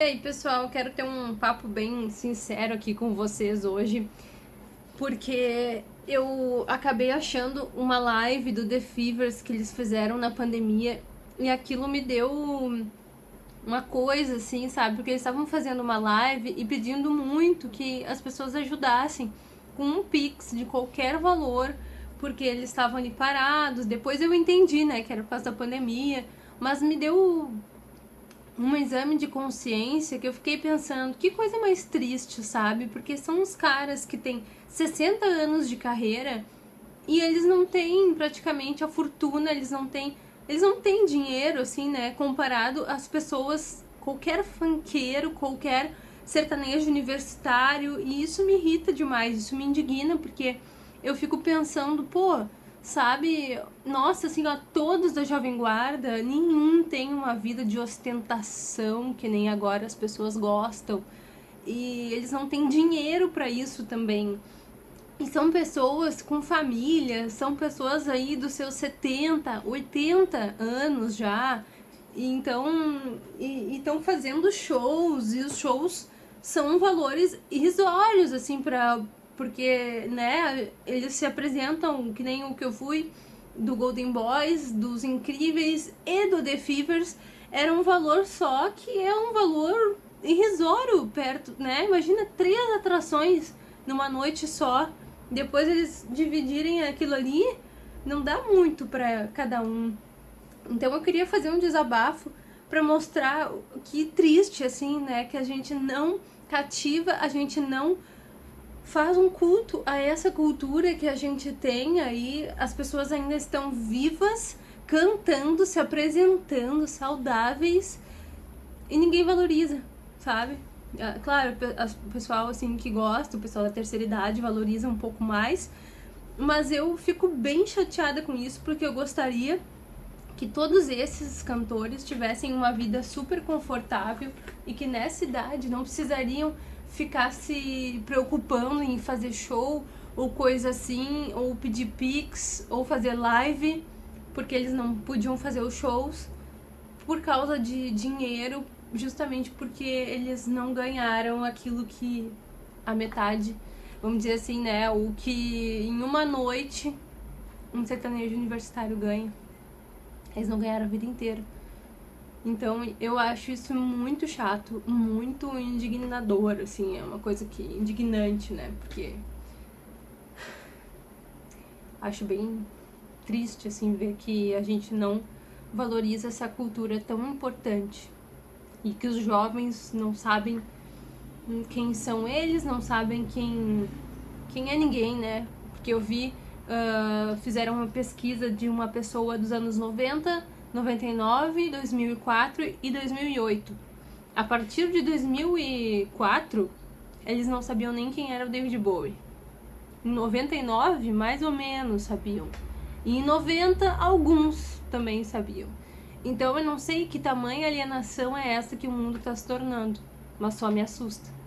E aí, pessoal, quero ter um papo bem sincero aqui com vocês hoje, porque eu acabei achando uma live do The Fevers que eles fizeram na pandemia e aquilo me deu uma coisa assim, sabe? Porque eles estavam fazendo uma live e pedindo muito que as pessoas ajudassem com um pix de qualquer valor, porque eles estavam ali parados. Depois eu entendi, né, que era por causa da pandemia, mas me deu um exame de consciência que eu fiquei pensando, que coisa mais triste, sabe? Porque são uns caras que têm 60 anos de carreira e eles não têm praticamente a fortuna, eles não têm, eles não têm dinheiro assim, né, comparado às pessoas, qualquer fanqueiro, qualquer sertanejo universitário, e isso me irrita demais, isso me indigna porque eu fico pensando, pô, sabe? Nossa, assim, ó, todos da Jovem Guarda, nenhum tem uma vida de ostentação que nem agora as pessoas gostam. E eles não têm dinheiro para isso também. E são pessoas com família, são pessoas aí dos seus 70, 80 anos já. E então, estão fazendo shows, e os shows são valores irrisórios, assim, para porque, né, eles se apresentam que nem o que eu fui do Golden Boys, dos Incríveis e do The Fevers, era um valor só que é um valor irrisório perto, né? Imagina três atrações numa noite só, depois eles dividirem aquilo ali, não dá muito para cada um. Então eu queria fazer um desabafo para mostrar que triste assim, né, que a gente não cativa, a gente não faz um culto a essa cultura que a gente tem aí, as pessoas ainda estão vivas, cantando, se apresentando, saudáveis, e ninguém valoriza, sabe? Ah, claro, o pessoal assim que gosta, o pessoal da terceira idade valoriza um pouco mais, mas eu fico bem chateada com isso porque eu gostaria que todos esses cantores tivessem uma vida super confortável e que nessa idade não precisariam ficar se preocupando em fazer show ou coisa assim, ou pedir pix, ou fazer live, porque eles não podiam fazer os shows por causa de dinheiro, justamente porque eles não ganharam aquilo que a metade, vamos dizer assim, né, o que em uma noite um sertanejo universitário ganha. Eles não ganharam a vida inteira. Então eu acho isso muito chato, muito indignador, assim, é uma coisa que indignante, né? Porque acho bem triste assim ver que a gente não valoriza essa cultura tão importante e que os jovens não sabem quem são eles, não sabem quem quem é ninguém, né? Porque eu vi uh, fizeram uma pesquisa de uma pessoa dos anos 90 99, 2004 e 2008. A partir de 2004, eles não sabiam nem quem era o David Bowie. Em 99, mais ou menos sabiam. E em 90, alguns também sabiam. Então eu não sei que tamanha alienação é essa que o mundo está se tornando, mas só me assusta.